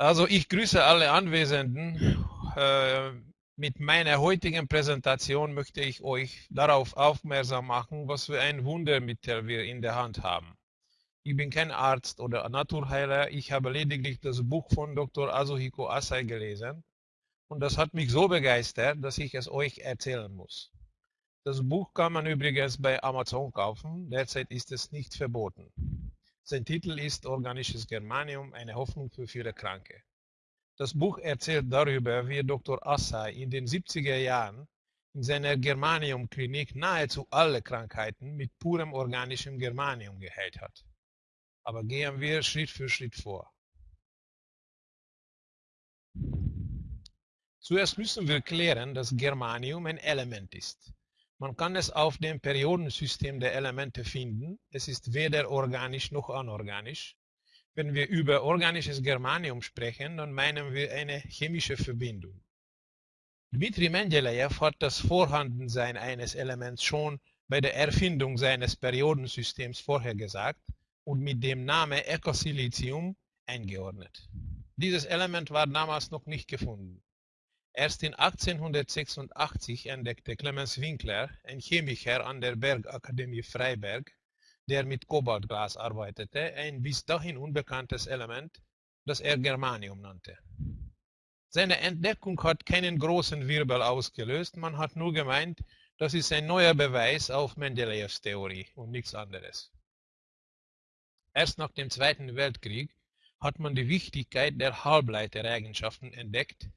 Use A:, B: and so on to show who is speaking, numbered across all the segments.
A: Also ich grüße alle Anwesenden. Äh, mit meiner heutigen Präsentation möchte ich euch darauf aufmerksam machen, was für ein Wundermittel wir in der Hand haben. Ich bin kein Arzt oder Naturheiler, ich habe lediglich das Buch von Dr. Azuhiko Asai gelesen und das hat mich so begeistert, dass ich es euch erzählen muss. Das Buch kann man übrigens bei Amazon kaufen, derzeit ist es nicht verboten. Sein Titel ist Organisches Germanium, eine Hoffnung für viele Kranke. Das Buch erzählt darüber, wie Dr. Assay in den 70er Jahren in seiner Germanium-Klinik nahezu alle Krankheiten mit purem organischem Germanium geheilt hat. Aber gehen wir Schritt für Schritt vor. Zuerst müssen wir klären, dass Germanium ein Element ist. Man kann es auf dem Periodensystem der Elemente finden. Es ist weder organisch noch anorganisch. Wenn wir über organisches Germanium sprechen, dann meinen wir eine chemische Verbindung. Dmitri Mendeleev hat das Vorhandensein eines Elements schon bei der Erfindung seines Periodensystems vorhergesagt und mit dem Namen Ecosilicium eingeordnet. Dieses Element war damals noch nicht gefunden. Erst in 1886 entdeckte Clemens Winkler, ein Chemiker an der Bergakademie Freiberg, der mit Kobaltglas arbeitete, ein bis dahin unbekanntes Element, das er Germanium nannte. Seine Entdeckung hat keinen großen Wirbel ausgelöst, man hat nur gemeint, das ist ein neuer Beweis auf Mendeleevs Theorie und nichts anderes. Erst nach dem Zweiten Weltkrieg hat man die Wichtigkeit der Halbleitereigenschaften entdeckt,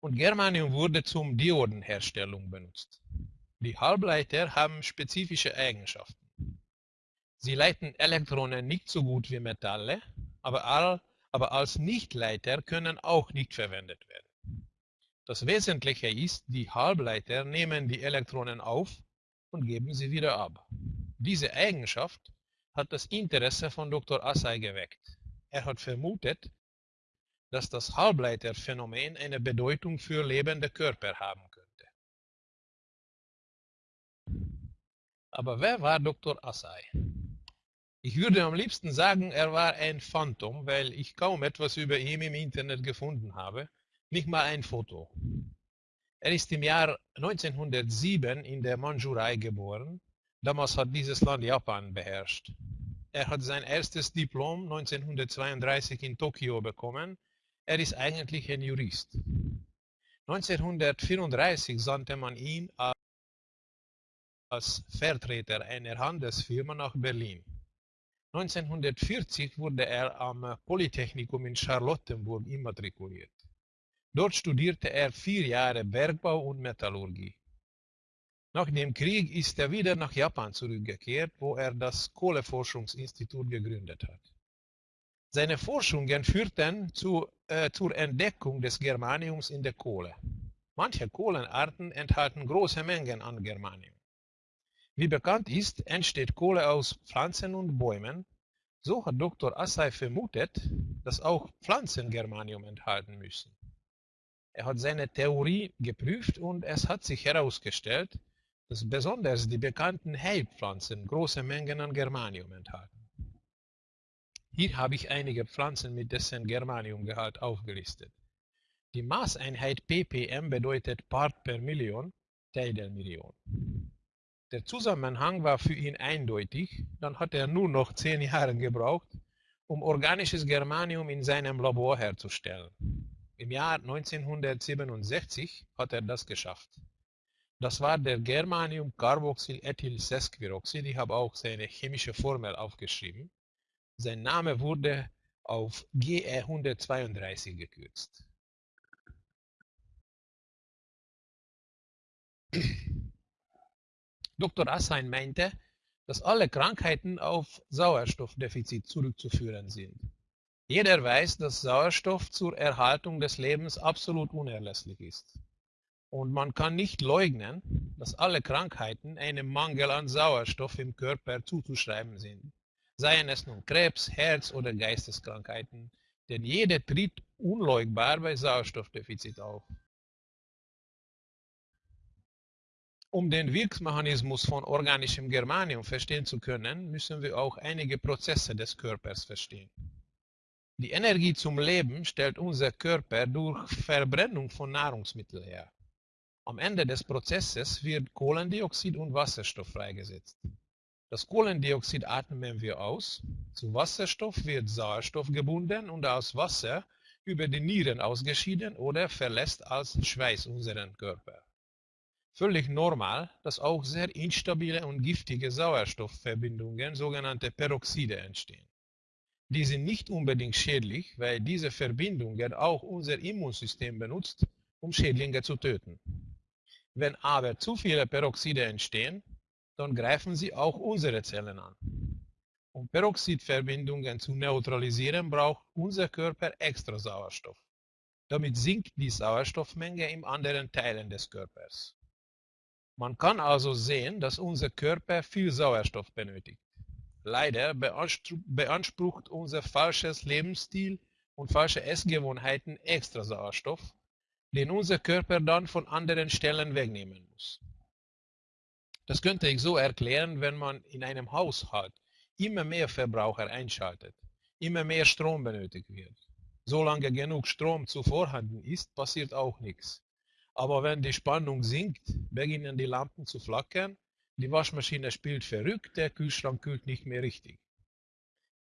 A: und Germanium wurde zum Diodenherstellung benutzt. Die Halbleiter haben spezifische Eigenschaften. Sie leiten Elektronen nicht so gut wie Metalle, aber, all, aber als Nichtleiter können auch nicht verwendet werden. Das Wesentliche ist, die Halbleiter nehmen die Elektronen auf und geben sie wieder ab. Diese Eigenschaft hat das Interesse von Dr. Assay geweckt. Er hat vermutet, dass das Halbleiterphänomen eine Bedeutung für lebende Körper haben könnte. Aber wer war Dr. Assay? Ich würde am liebsten sagen, er war ein Phantom, weil ich kaum etwas über ihn im Internet gefunden habe, nicht mal ein Foto. Er ist im Jahr 1907 in der Mandschurei geboren. Damals hat dieses Land Japan beherrscht. Er hat sein erstes Diplom 1932 in Tokio bekommen er ist eigentlich ein Jurist. 1934 sandte man ihn als Vertreter einer Handelsfirma nach Berlin. 1940 wurde er am Polytechnikum in Charlottenburg immatrikuliert. Dort studierte er vier Jahre Bergbau und Metallurgie. Nach dem Krieg ist er wieder nach Japan zurückgekehrt, wo er das Kohleforschungsinstitut gegründet hat. Seine Forschungen führten zu, äh, zur Entdeckung des Germaniums in der Kohle. Manche Kohlenarten enthalten große Mengen an Germanium. Wie bekannt ist, entsteht Kohle aus Pflanzen und Bäumen. So hat Dr. Assay vermutet, dass auch Pflanzen Germanium enthalten müssen. Er hat seine Theorie geprüft und es hat sich herausgestellt, dass besonders die bekannten Heilpflanzen große Mengen an Germanium enthalten. Hier habe ich einige Pflanzen mit dessen Germaniumgehalt aufgelistet. Die Maßeinheit ppm bedeutet Part per Million, Teil der Million. Der Zusammenhang war für ihn eindeutig, dann hat er nur noch zehn Jahre gebraucht, um organisches Germanium in seinem Labor herzustellen. Im Jahr 1967 hat er das geschafft. Das war der Germanium-Carboxyl-Ethyl-Sesquiroxid, ich habe auch seine chemische Formel aufgeschrieben. Sein Name wurde auf GE 132 gekürzt. Dr. Assein meinte, dass alle Krankheiten auf Sauerstoffdefizit zurückzuführen sind. Jeder weiß, dass Sauerstoff zur Erhaltung des Lebens absolut unerlässlich ist. Und man kann nicht leugnen, dass alle Krankheiten einem Mangel an Sauerstoff im Körper zuzuschreiben sind seien es nun Krebs, Herz- oder Geisteskrankheiten, denn jede tritt unleugbar bei Sauerstoffdefizit auf. Um den Wirkmechanismus von organischem Germanium verstehen zu können, müssen wir auch einige Prozesse des Körpers verstehen. Die Energie zum Leben stellt unser Körper durch Verbrennung von Nahrungsmitteln her. Am Ende des Prozesses wird Kohlendioxid und Wasserstoff freigesetzt. Das Kohlendioxid atmen wir aus, zu Wasserstoff wird Sauerstoff gebunden und aus Wasser über die Nieren ausgeschieden oder verlässt als Schweiß unseren Körper. Völlig normal, dass auch sehr instabile und giftige Sauerstoffverbindungen, sogenannte Peroxide, entstehen. Die sind nicht unbedingt schädlich, weil diese Verbindungen auch unser Immunsystem benutzt, um Schädlinge zu töten. Wenn aber zu viele Peroxide entstehen, dann greifen sie auch unsere Zellen an. Um Peroxidverbindungen zu neutralisieren, braucht unser Körper extra Sauerstoff. Damit sinkt die Sauerstoffmenge in anderen Teilen des Körpers. Man kann also sehen, dass unser Körper viel Sauerstoff benötigt. Leider beansprucht unser falsches Lebensstil und falsche Essgewohnheiten extra Sauerstoff, den unser Körper dann von anderen Stellen wegnehmen muss. Das könnte ich so erklären, wenn man in einem Haushalt immer mehr Verbraucher einschaltet, immer mehr Strom benötigt wird. Solange genug Strom zu vorhanden ist, passiert auch nichts. Aber wenn die Spannung sinkt, beginnen die Lampen zu flackern die Waschmaschine spielt verrückt, der Kühlschrank kühlt nicht mehr richtig.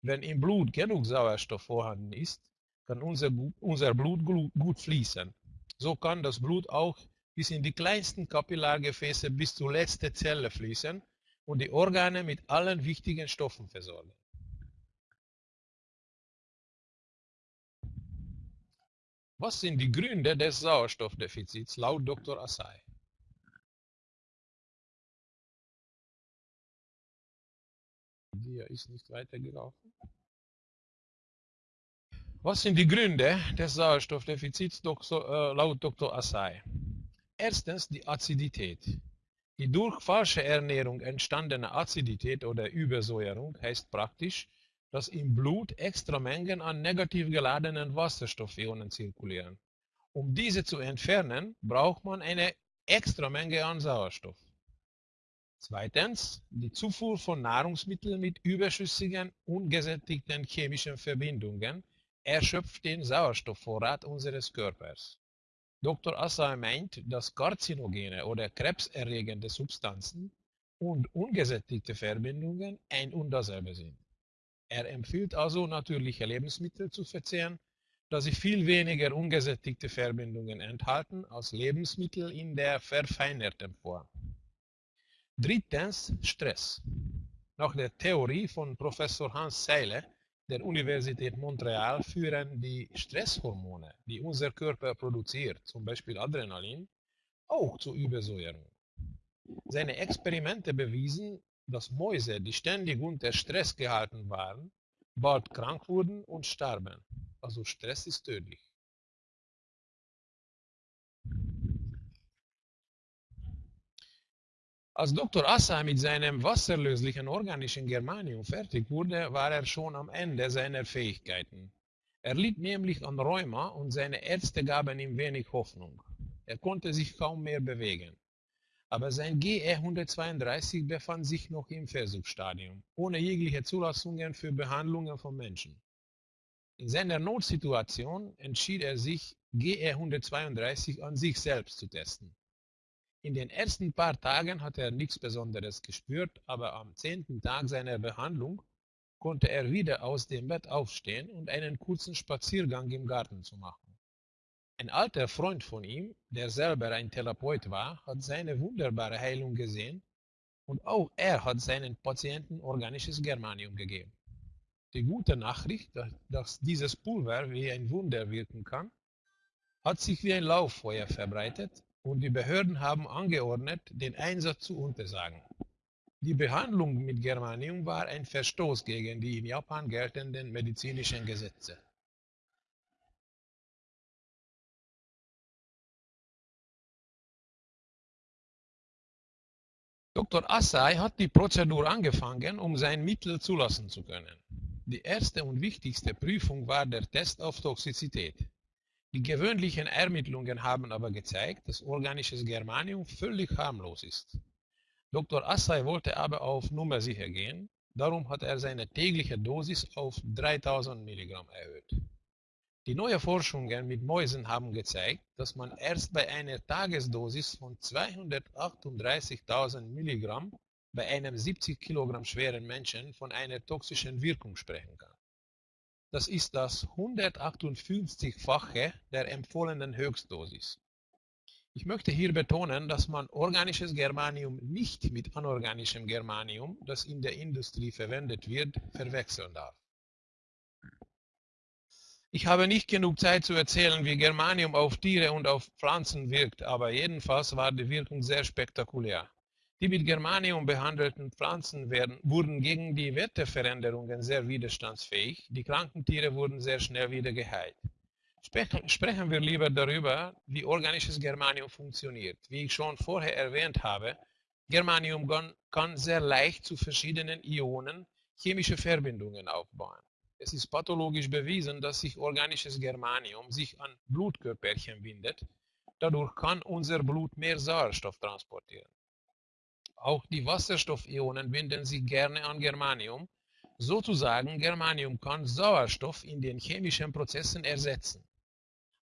A: Wenn im Blut genug Sauerstoff vorhanden ist, kann unser, unser Blut gut fließen. So kann das Blut auch bis in die kleinsten Kapillargefäße bis zur letzten Zelle fließen und die Organe mit allen wichtigen Stoffen versorgen. Was sind die Gründe des Sauerstoffdefizits laut Dr. Assay? Dia ist nicht weitergelaufen. Was sind die Gründe des Sauerstoffdefizits äh, laut Dr. Assay? Erstens die Azidität. Die durch falsche Ernährung entstandene Azidität oder Übersäuerung heißt praktisch, dass im Blut extra Mengen an negativ geladenen Wasserstoffionen zirkulieren. Um diese zu entfernen, braucht man eine extra Menge an Sauerstoff. Zweitens die Zufuhr von Nahrungsmitteln mit überschüssigen, ungesättigten chemischen Verbindungen erschöpft den Sauerstoffvorrat unseres Körpers. Dr. Assay meint, dass karzinogene oder krebserregende Substanzen und ungesättigte Verbindungen ein und dasselbe sind. Er empfiehlt also natürliche Lebensmittel zu verzehren, da sie viel weniger ungesättigte Verbindungen enthalten als Lebensmittel in der verfeinerten Form. Drittens Stress. Nach der Theorie von Professor Hans Seile der Universität Montreal führen die Stresshormone, die unser Körper produziert, zum Beispiel Adrenalin, auch zur Übersäuerung. Seine Experimente bewiesen, dass Mäuse, die ständig unter Stress gehalten waren, bald krank wurden und starben. Also Stress ist tödlich. Als Dr. Assa mit seinem wasserlöslichen organischen Germanium fertig wurde, war er schon am Ende seiner Fähigkeiten. Er litt nämlich an Rheuma und seine Ärzte gaben ihm wenig Hoffnung. Er konnte sich kaum mehr bewegen. Aber sein GE 132 befand sich noch im Versuchsstadium, ohne jegliche Zulassungen für Behandlungen von Menschen. In seiner Notsituation entschied er sich, GE 132 an sich selbst zu testen. In den ersten paar Tagen hat er nichts Besonderes gespürt, aber am zehnten Tag seiner Behandlung konnte er wieder aus dem Bett aufstehen und einen kurzen Spaziergang im Garten zu machen. Ein alter Freund von ihm, der selber ein Therapeut war, hat seine wunderbare Heilung gesehen und auch er hat seinen Patienten organisches Germanium gegeben. Die gute Nachricht, dass dieses Pulver wie ein Wunder wirken kann, hat sich wie ein Lauffeuer verbreitet und die Behörden haben angeordnet, den Einsatz zu untersagen. Die Behandlung mit Germanium war ein Verstoß gegen die in Japan geltenden medizinischen Gesetze. Dr. Assay hat die Prozedur angefangen, um sein Mittel zulassen zu können. Die erste und wichtigste Prüfung war der Test auf Toxizität. Die gewöhnlichen Ermittlungen haben aber gezeigt, dass organisches Germanium völlig harmlos ist. Dr. Assay wollte aber auf Nummer sicher gehen, Darum hat er seine tägliche Dosis auf 3000 Milligramm erhöht. Die neuen Forschungen mit Mäusen haben gezeigt, dass man erst bei einer Tagesdosis von 238.000 Milligramm bei einem 70 Kilogramm schweren Menschen von einer toxischen Wirkung sprechen kann. Das ist das 158-fache der empfohlenen Höchstdosis. Ich möchte hier betonen, dass man organisches Germanium nicht mit anorganischem Germanium, das in der Industrie verwendet wird, verwechseln darf. Ich habe nicht genug Zeit zu erzählen, wie Germanium auf Tiere und auf Pflanzen wirkt, aber jedenfalls war die Wirkung sehr spektakulär. Die mit Germanium behandelten Pflanzen werden, wurden gegen die Wetterveränderungen sehr widerstandsfähig, die kranken Tiere wurden sehr schnell wieder geheilt. Sprechen wir lieber darüber, wie organisches Germanium funktioniert. Wie ich schon vorher erwähnt habe, Germanium kann sehr leicht zu verschiedenen Ionen chemische Verbindungen aufbauen. Es ist pathologisch bewiesen, dass sich organisches Germanium sich an Blutkörperchen bindet. Dadurch kann unser Blut mehr Sauerstoff transportieren. Auch die Wasserstoffionen binden sich gerne an Germanium. Sozusagen, Germanium kann Sauerstoff in den chemischen Prozessen ersetzen.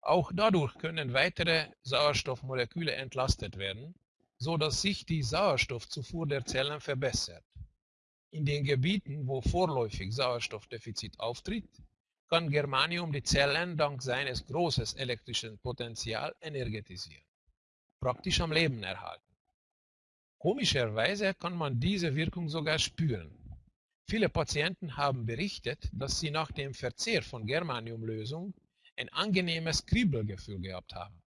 A: Auch dadurch können weitere Sauerstoffmoleküle entlastet werden, so dass sich die Sauerstoffzufuhr der Zellen verbessert. In den Gebieten, wo vorläufig Sauerstoffdefizit auftritt, kann Germanium die Zellen dank seines großen elektrischen Potenzials energetisieren, praktisch am Leben erhalten. Komischerweise kann man diese Wirkung sogar spüren. Viele Patienten haben berichtet, dass sie nach dem Verzehr von Germaniumlösung ein angenehmes Kribbelgefühl gehabt haben.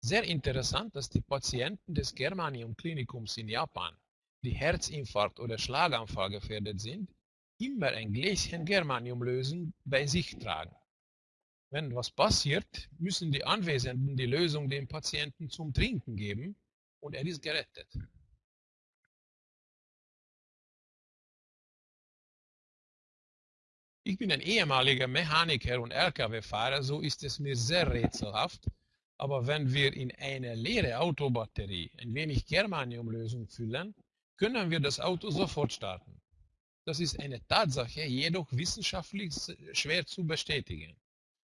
A: Sehr interessant, dass die Patienten des Germanium-Klinikums in Japan, die Herzinfarkt oder Schlaganfall gefährdet sind, immer ein Gläschen Germaniumlösung bei sich tragen. Wenn was passiert, müssen die Anwesenden die Lösung dem Patienten zum Trinken geben und er ist gerettet. Ich bin ein ehemaliger Mechaniker und Lkw-Fahrer, so ist es mir sehr rätselhaft, aber wenn wir in eine leere Autobatterie ein wenig Germaniumlösung füllen, können wir das Auto sofort starten. Das ist eine Tatsache, jedoch wissenschaftlich schwer zu bestätigen.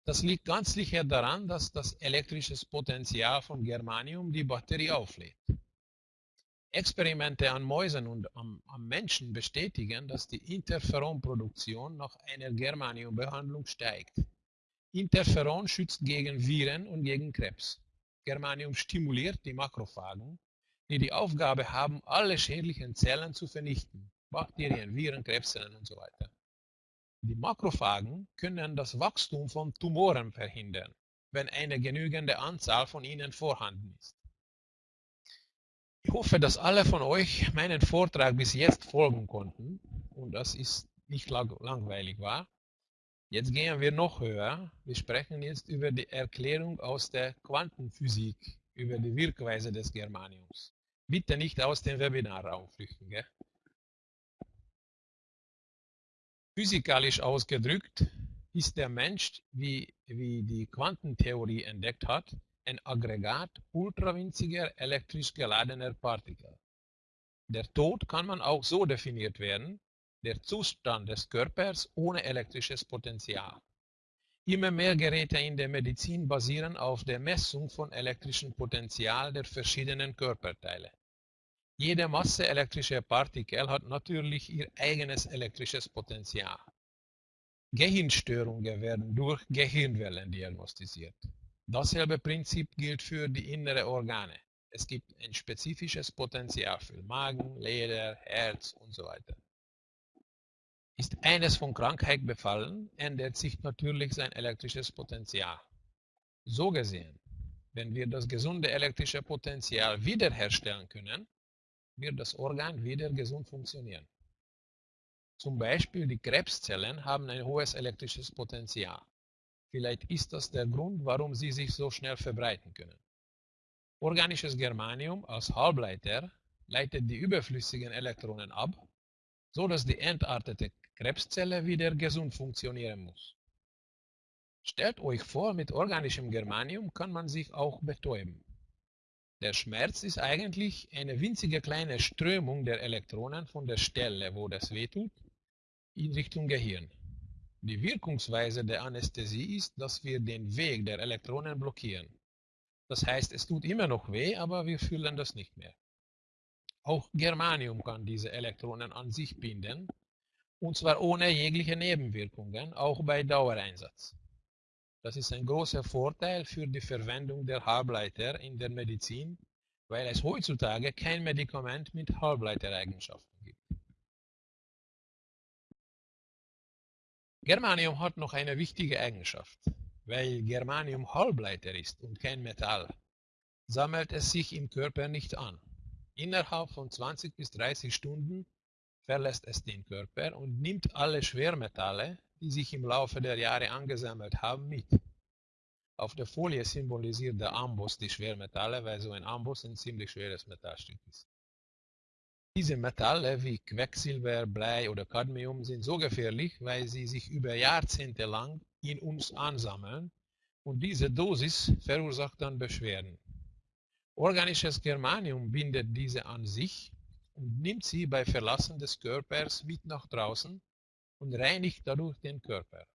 A: Das liegt ganz sicher daran, dass das elektrische Potenzial von Germanium die Batterie auflädt. Experimente an Mäusen und am, am Menschen bestätigen, dass die Interferonproduktion nach einer Germaniumbehandlung steigt. Interferon schützt gegen Viren und gegen Krebs. Germanium stimuliert die Makrophagen, die die Aufgabe haben, alle schädlichen Zellen zu vernichten. Bakterien, Viren, Krebszellen und so weiter. Die Makrophagen können das Wachstum von Tumoren verhindern, wenn eine genügende Anzahl von ihnen vorhanden ist. Ich hoffe, dass alle von euch meinen Vortrag bis jetzt folgen konnten und das ist nicht lang langweilig war. Jetzt gehen wir noch höher. Wir sprechen jetzt über die Erklärung aus der Quantenphysik, über die Wirkweise des Germaniums. Bitte nicht aus dem Webinarraum flüchten. Gell? Physikalisch ausgedrückt ist der Mensch, wie, wie die Quantentheorie entdeckt hat, ein Aggregat ultrawinziger elektrisch geladener Partikel. Der Tod kann man auch so definiert werden, der Zustand des Körpers ohne elektrisches Potenzial. Immer mehr Geräte in der Medizin basieren auf der Messung von elektrischem Potenzial der verschiedenen Körperteile. Jede Masse elektrischer Partikel hat natürlich ihr eigenes elektrisches Potenzial. Gehirnstörungen werden durch Gehirnwellen diagnostiziert. Dasselbe Prinzip gilt für die inneren Organe. Es gibt ein spezifisches Potenzial für Magen, Leder, Herz und so weiter. Ist eines von Krankheit befallen, ändert sich natürlich sein elektrisches Potenzial. So gesehen, wenn wir das gesunde elektrische Potenzial wiederherstellen können, wird das Organ wieder gesund funktionieren. Zum Beispiel die Krebszellen haben ein hohes elektrisches Potenzial. Vielleicht ist das der Grund, warum sie sich so schnell verbreiten können. Organisches Germanium als Halbleiter leitet die überflüssigen Elektronen ab, so dass die entartete Krebszelle wieder gesund funktionieren muss. Stellt euch vor, mit organischem Germanium kann man sich auch betäuben. Der Schmerz ist eigentlich eine winzige kleine Strömung der Elektronen von der Stelle, wo das wehtut, in Richtung Gehirn. Die Wirkungsweise der Anästhesie ist, dass wir den Weg der Elektronen blockieren. Das heißt, es tut immer noch weh, aber wir fühlen das nicht mehr. Auch Germanium kann diese Elektronen an sich binden, und zwar ohne jegliche Nebenwirkungen, auch bei Dauereinsatz. Das ist ein großer Vorteil für die Verwendung der Halbleiter in der Medizin, weil es heutzutage kein Medikament mit Halbleitereigenschaften gibt. Germanium hat noch eine wichtige Eigenschaft. Weil Germanium Halbleiter ist und kein Metall, sammelt es sich im Körper nicht an. Innerhalb von 20 bis 30 Stunden verlässt es den Körper und nimmt alle Schwermetalle, die sich im Laufe der Jahre angesammelt haben, mit. Auf der Folie symbolisiert der Amboss die Schwermetalle, weil so ein Amboss ein ziemlich schweres Metallstück ist. Diese Metalle wie Quecksilber, Blei oder Cadmium sind so gefährlich, weil sie sich über Jahrzehnte lang in uns ansammeln und diese Dosis verursacht dann Beschwerden. Organisches Germanium bindet diese an sich und nimmt sie bei Verlassen des Körpers mit nach draußen und reinigt dadurch den Körper.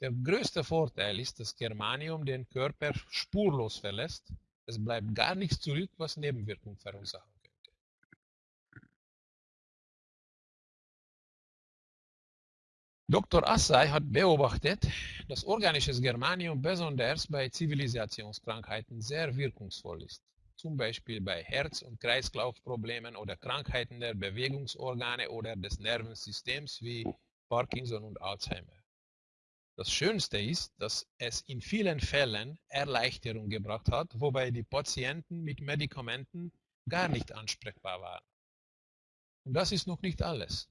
A: Der größte Vorteil ist, dass Germanium den Körper spurlos verlässt. Es bleibt gar nichts zurück, was Nebenwirkungen verursachen Dr. Assay hat beobachtet, dass organisches Germanium besonders bei Zivilisationskrankheiten sehr wirkungsvoll ist, zum Beispiel bei Herz- und Kreislaufproblemen oder Krankheiten der Bewegungsorgane oder des Nervensystems wie Parkinson und Alzheimer. Das Schönste ist, dass es in vielen Fällen Erleichterung gebracht hat, wobei die Patienten mit Medikamenten gar nicht ansprechbar waren. Und das ist noch nicht alles.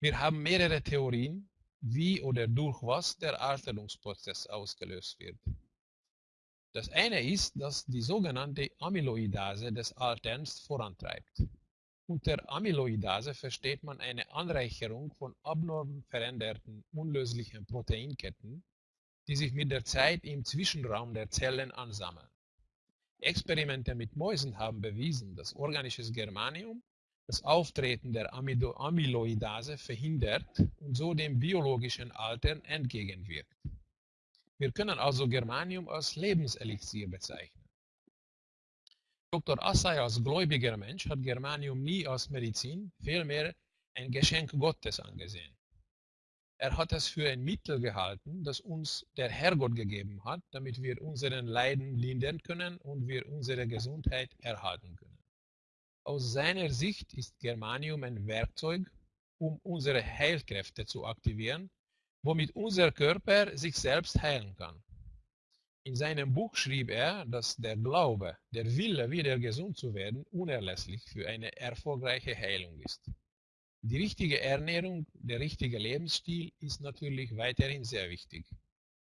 A: Wir haben mehrere Theorien, wie oder durch was der Alterungsprozess ausgelöst wird. Das eine ist, dass die sogenannte Amyloidase des Alterns vorantreibt. Unter Amyloidase versteht man eine Anreicherung von abnorm veränderten, unlöslichen Proteinketten, die sich mit der Zeit im Zwischenraum der Zellen ansammeln. Experimente mit Mäusen haben bewiesen, dass organisches Germanium das Auftreten der Amyloidase verhindert und so dem biologischen Altern entgegenwirkt. Wir können also Germanium als Lebenselixier bezeichnen. Dr. Assay als gläubiger Mensch hat Germanium nie als Medizin, vielmehr ein Geschenk Gottes angesehen. Er hat es für ein Mittel gehalten, das uns der Herrgott gegeben hat, damit wir unseren Leiden lindern können und wir unsere Gesundheit erhalten können. Aus seiner Sicht ist Germanium ein Werkzeug, um unsere Heilkräfte zu aktivieren, womit unser Körper sich selbst heilen kann. In seinem Buch schrieb er, dass der Glaube, der Wille, wieder gesund zu werden, unerlässlich für eine erfolgreiche Heilung ist. Die richtige Ernährung, der richtige Lebensstil ist natürlich weiterhin sehr wichtig.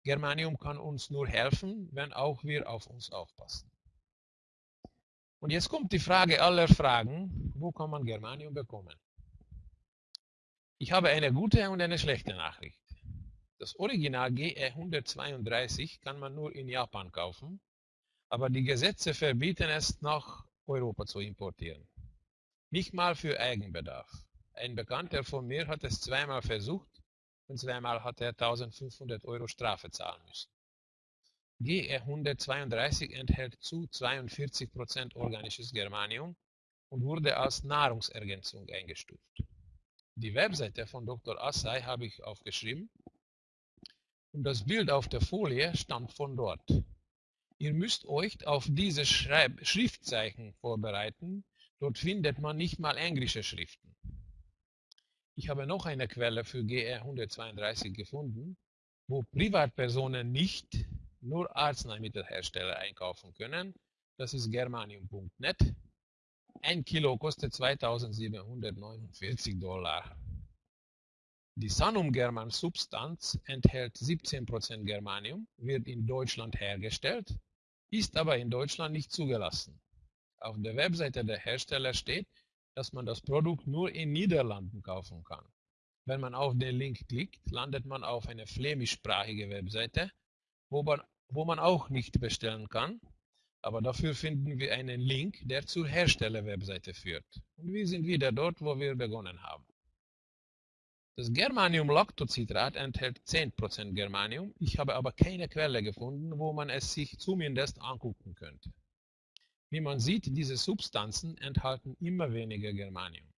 A: Germanium kann uns nur helfen, wenn auch wir auf uns aufpassen. Und jetzt kommt die Frage aller Fragen, wo kann man Germanium bekommen? Ich habe eine gute und eine schlechte Nachricht. Das Original GE 132 kann man nur in Japan kaufen, aber die Gesetze verbieten es nach Europa zu importieren. Nicht mal für Eigenbedarf. Ein Bekannter von mir hat es zweimal versucht und zweimal hat er 1500 Euro Strafe zahlen müssen. GE 132 enthält zu 42% organisches Germanium und wurde als Nahrungsergänzung eingestuft. Die Webseite von Dr. Assay habe ich aufgeschrieben und das Bild auf der Folie stammt von dort. Ihr müsst euch auf diese Schreib Schriftzeichen vorbereiten, dort findet man nicht mal englische Schriften. Ich habe noch eine Quelle für GE 132 gefunden, wo Privatpersonen nicht nur Arzneimittelhersteller einkaufen können. Das ist germanium.net. Ein Kilo kostet 2749 Dollar. Die Sanum German Substanz enthält 17% Germanium, wird in Deutschland hergestellt, ist aber in Deutschland nicht zugelassen. Auf der Webseite der Hersteller steht, dass man das Produkt nur in Niederlanden kaufen kann. Wenn man auf den Link klickt, landet man auf eine flämischsprachige Webseite wo man, wo man auch nicht bestellen kann, Aber dafür finden wir einen Link, der zur Herstellerwebseite führt. Und wir sind wieder dort, wo wir begonnen haben. Das Germanium-Lactocitrat enthält 10% Germanium. Ich habe aber keine Quelle gefunden, wo man es sich zumindest angucken könnte. Wie man sieht, diese Substanzen enthalten immer weniger Germanium.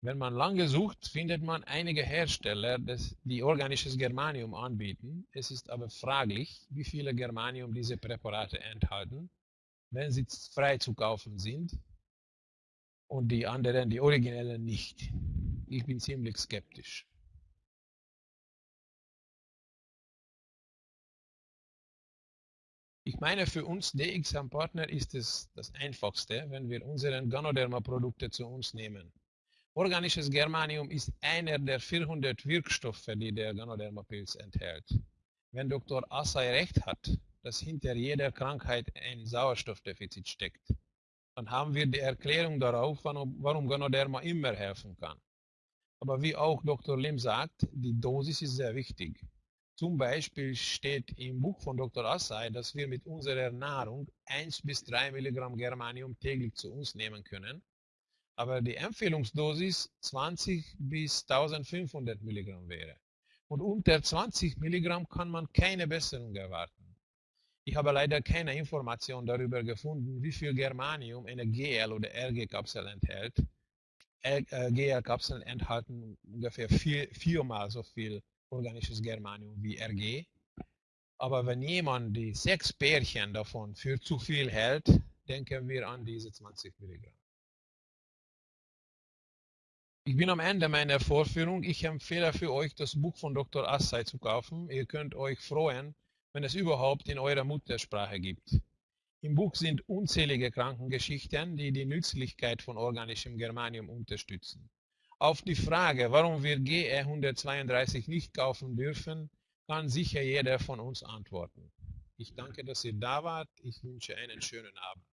A: Wenn man lange sucht, findet man einige Hersteller, die organisches Germanium anbieten. Es ist aber fraglich, wie viele Germanium diese Präparate enthalten, wenn sie frei zu kaufen sind und die anderen, die originellen nicht. Ich bin ziemlich skeptisch. Ich meine, für uns DXM-Partner ist es das Einfachste, wenn wir unsere Ganoderma-Produkte zu uns nehmen. Organisches Germanium ist einer der 400 Wirkstoffe, die der Ganodermapilz enthält. Wenn Dr. Assay recht hat, dass hinter jeder Krankheit ein Sauerstoffdefizit steckt, dann haben wir die Erklärung darauf, warum Ganoderma immer helfen kann. Aber wie auch Dr. Lim sagt, die Dosis ist sehr wichtig. Zum Beispiel steht im Buch von Dr. Assay, dass wir mit unserer Nahrung 1 bis 3 Milligramm Germanium täglich zu uns nehmen können aber die Empfehlungsdosis 20 bis 1500 Milligramm wäre. Und unter 20 Milligramm kann man keine Besserung erwarten. Ich habe leider keine Information darüber gefunden, wie viel Germanium eine GL- oder RG-Kapsel enthält. Äh, GL-Kapseln enthalten ungefähr vier, viermal so viel organisches Germanium wie RG. Aber wenn jemand die sechs Pärchen davon für zu viel hält, denken wir an diese 20 Milligramm. Ich bin am Ende meiner Vorführung. Ich empfehle für euch, das Buch von Dr. Assay zu kaufen. Ihr könnt euch freuen, wenn es überhaupt in eurer Muttersprache gibt. Im Buch sind unzählige Krankengeschichten, die die Nützlichkeit von organischem Germanium unterstützen. Auf die Frage, warum wir GE 132 nicht kaufen dürfen, kann sicher jeder von uns antworten. Ich danke, dass ihr da wart. Ich wünsche einen schönen Abend.